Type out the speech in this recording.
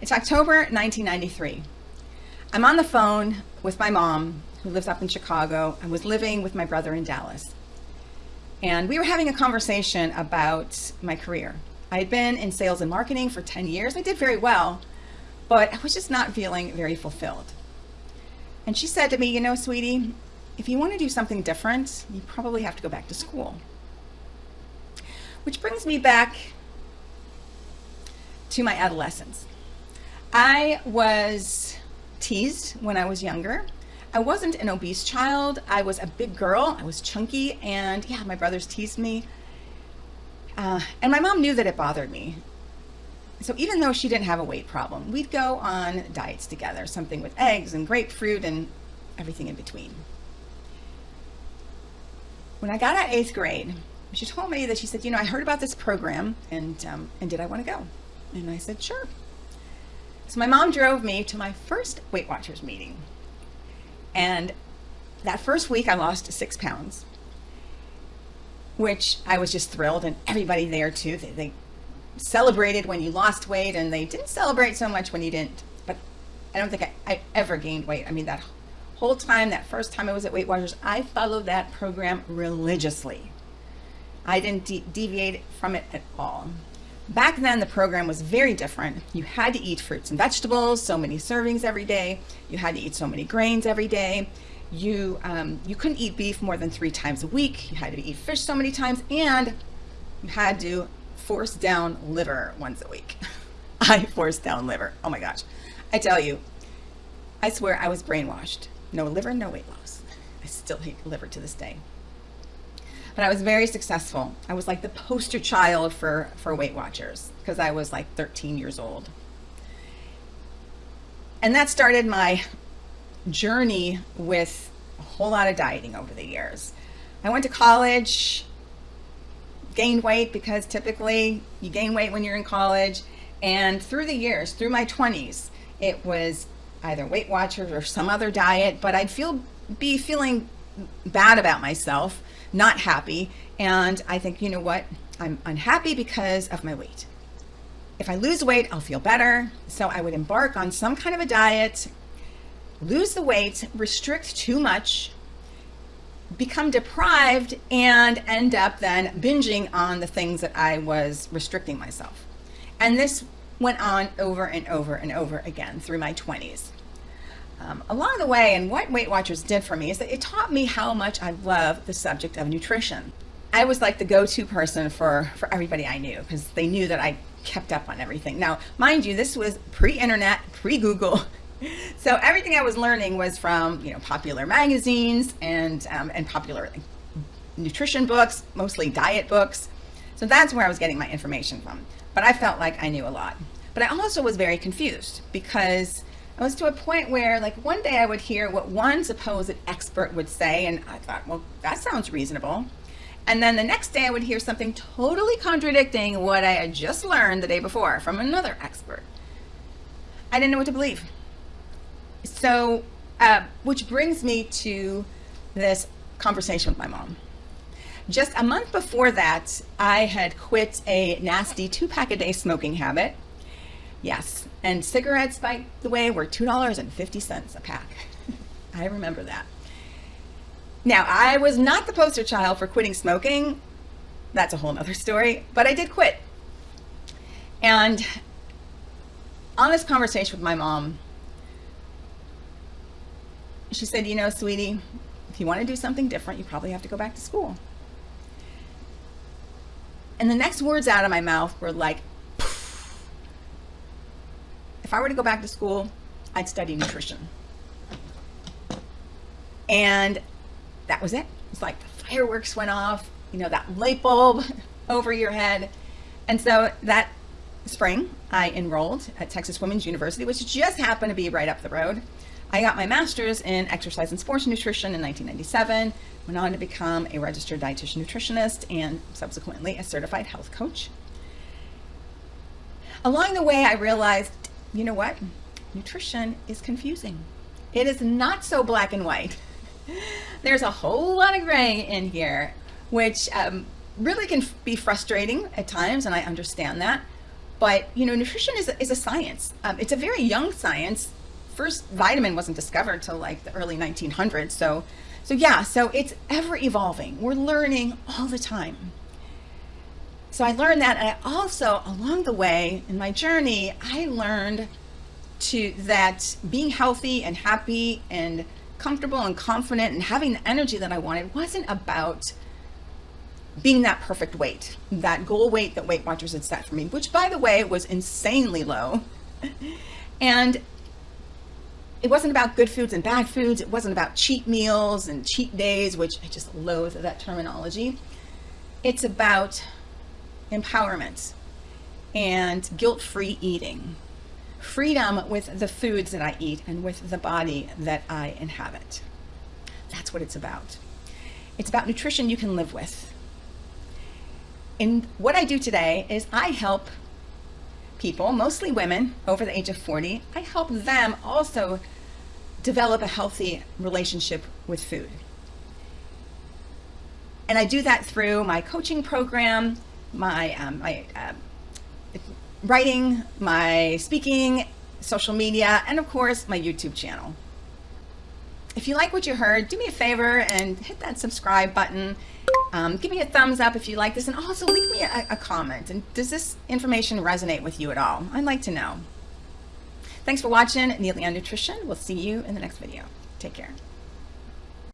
It's October 1993. I'm on the phone with my mom, who lives up in Chicago. I was living with my brother in Dallas. And we were having a conversation about my career. I had been in sales and marketing for 10 years. I did very well, but I was just not feeling very fulfilled. And she said to me, You know, sweetie, if you want to do something different, you probably have to go back to school. Which brings me back to my adolescence. I was teased when I was younger. I wasn't an obese child. I was a big girl. I was chunky, and yeah, my brothers teased me. Uh, and my mom knew that it bothered me. So even though she didn't have a weight problem, we'd go on diets together, something with eggs and grapefruit and everything in between. When I got out eighth grade, she told me that she said, you know, I heard about this program and, um, and did I want to go? And I said, sure. So my mom drove me to my first Weight Watchers meeting. And that first week I lost six pounds, which I was just thrilled and everybody there too. They, they celebrated when you lost weight and they didn't celebrate so much when you didn't. But I don't think I, I ever gained weight. I mean, that whole time, that first time I was at Weight Watchers, I followed that program religiously. I didn't de deviate from it at all. Back then, the program was very different. You had to eat fruits and vegetables, so many servings every day. You had to eat so many grains every day. You, um, you couldn't eat beef more than three times a week. You had to eat fish so many times, and you had to force down liver once a week. I forced down liver. Oh my gosh. I tell you, I swear I was brainwashed. No liver, no weight loss. I still hate liver to this day but I was very successful. I was like the poster child for, for Weight Watchers because I was like 13 years old. And that started my journey with a whole lot of dieting over the years. I went to college, gained weight because typically you gain weight when you're in college. And through the years, through my 20s, it was either Weight Watchers or some other diet, but I'd feel be feeling bad about myself not happy. And I think, you know what? I'm unhappy because of my weight. If I lose weight, I'll feel better. So I would embark on some kind of a diet, lose the weight, restrict too much, become deprived, and end up then binging on the things that I was restricting myself. And this went on over and over and over again through my 20s um, along the way, and what Weight Watchers did for me is that it taught me how much I love the subject of nutrition. I was like the go-to person for, for everybody I knew because they knew that I kept up on everything. Now, mind you, this was pre-internet, pre-Google. So everything I was learning was from, you know, popular magazines and, um, and popular nutrition books, mostly diet books. So that's where I was getting my information from. But I felt like I knew a lot. But I also was very confused because I was to a point where like one day I would hear what one supposed expert would say and I thought, well, that sounds reasonable. And then the next day I would hear something totally contradicting what I had just learned the day before from another expert. I didn't know what to believe. So, uh, which brings me to this conversation with my mom. Just a month before that, I had quit a nasty two pack a day smoking habit Yes, and cigarettes, by the way, were $2.50 a pack. I remember that. Now, I was not the poster child for quitting smoking. That's a whole nother story, but I did quit. And on this conversation with my mom, she said, you know, sweetie, if you want to do something different, you probably have to go back to school. And the next words out of my mouth were like, if I were to go back to school, I'd study nutrition. And that was it. It's like the fireworks went off, you know, that light bulb over your head. And so that spring, I enrolled at Texas Women's University, which just happened to be right up the road. I got my master's in exercise and sports nutrition in 1997, went on to become a registered dietitian nutritionist and subsequently a certified health coach. Along the way, I realized you know what? Nutrition is confusing. It is not so black and white. There's a whole lot of gray in here, which um, really can be frustrating at times, and I understand that. But, you know, nutrition is a, is a science. Um, it's a very young science. First vitamin wasn't discovered till like the early 1900s. So, so yeah, so it's ever evolving. We're learning all the time. So I learned that. And I also, along the way in my journey, I learned to that being healthy and happy and comfortable and confident and having the energy that I wanted wasn't about being that perfect weight, that goal weight that Weight Watchers had set for me, which by the way was insanely low. And it wasn't about good foods and bad foods. It wasn't about cheat meals and cheat days, which I just loathe that terminology. It's about empowerment and guilt-free eating freedom with the foods that I eat and with the body that I inhabit. That's what it's about. It's about nutrition you can live with. And what I do today is I help people, mostly women over the age of 40, I help them also develop a healthy relationship with food. And I do that through my coaching program, my, um, my uh, writing, my speaking, social media, and of course, my YouTube channel. If you like what you heard, do me a favor and hit that subscribe button. Um, give me a thumbs up if you like this, and also leave me a, a comment. And does this information resonate with you at all? I'd like to know. Thanks for watching Neely on Nutrition. We'll see you in the next video. Take care.